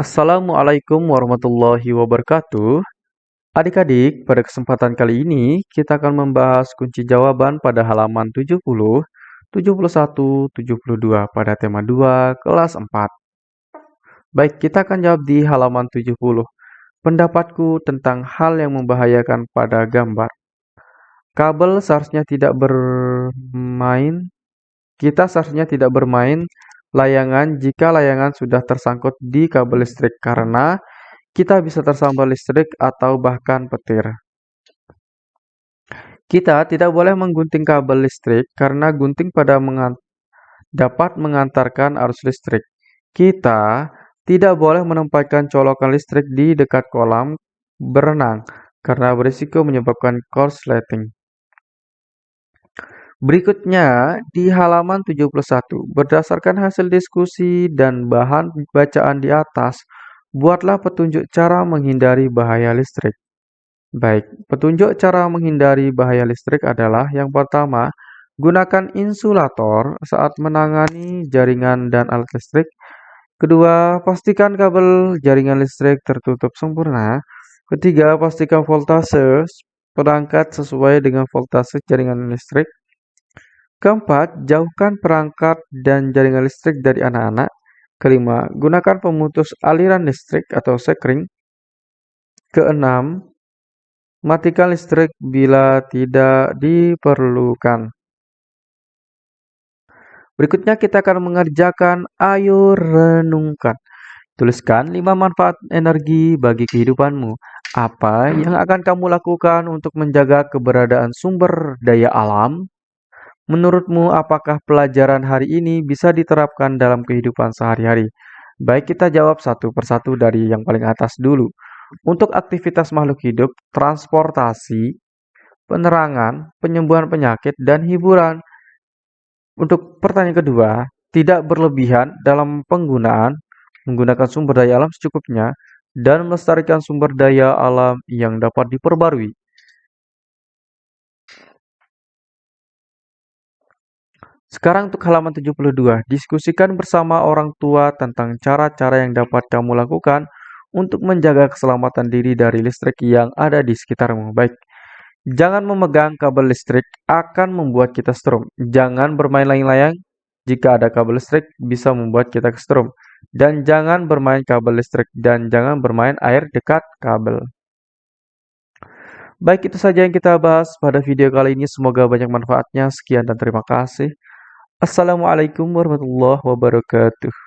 Assalamualaikum warahmatullahi wabarakatuh. Adik-adik, pada kesempatan kali ini kita akan membahas kunci jawaban pada halaman 70, 71, 72 pada tema 2 kelas 4. Baik, kita akan jawab di halaman 70. Pendapatku tentang hal yang membahayakan pada gambar. Kabel seharusnya tidak bermain. Kita seharusnya tidak bermain layangan jika layangan sudah tersangkut di kabel listrik karena kita bisa tersambar listrik atau bahkan petir. Kita tidak boleh menggunting kabel listrik karena gunting pada mengan dapat mengantarkan arus listrik. Kita tidak boleh menempatkan colokan listrik di dekat kolam berenang karena berisiko menyebabkan korsleting. Berikutnya, di halaman 71, berdasarkan hasil diskusi dan bahan bacaan di atas, buatlah petunjuk cara menghindari bahaya listrik. Baik, petunjuk cara menghindari bahaya listrik adalah yang pertama, gunakan insulator saat menangani jaringan dan alat listrik. Kedua, pastikan kabel jaringan listrik tertutup sempurna. Ketiga, pastikan voltase perangkat sesuai dengan voltase jaringan listrik. Keempat, jauhkan perangkat dan jaringan listrik dari anak-anak. Kelima, gunakan pemutus aliran listrik atau sekring. Keenam, matikan listrik bila tidak diperlukan. Berikutnya kita akan mengerjakan ayo renungkan. Tuliskan 5 manfaat energi bagi kehidupanmu. Apa yang akan kamu lakukan untuk menjaga keberadaan sumber daya alam? Menurutmu, apakah pelajaran hari ini bisa diterapkan dalam kehidupan sehari-hari? Baik, kita jawab satu persatu dari yang paling atas dulu. Untuk aktivitas makhluk hidup, transportasi, penerangan, penyembuhan penyakit, dan hiburan. Untuk pertanyaan kedua, tidak berlebihan dalam penggunaan, menggunakan sumber daya alam secukupnya, dan melestarikan sumber daya alam yang dapat diperbarui. Sekarang untuk halaman 72, diskusikan bersama orang tua tentang cara-cara yang dapat kamu lakukan untuk menjaga keselamatan diri dari listrik yang ada di sekitarmu. Baik, jangan memegang kabel listrik akan membuat kita strom. Jangan bermain layang-layang jika ada kabel listrik bisa membuat kita strom. Dan jangan bermain kabel listrik dan jangan bermain air dekat kabel. Baik, itu saja yang kita bahas pada video kali ini. Semoga banyak manfaatnya. Sekian dan terima kasih. Assalamualaikum warahmatullahi wabarakatuh.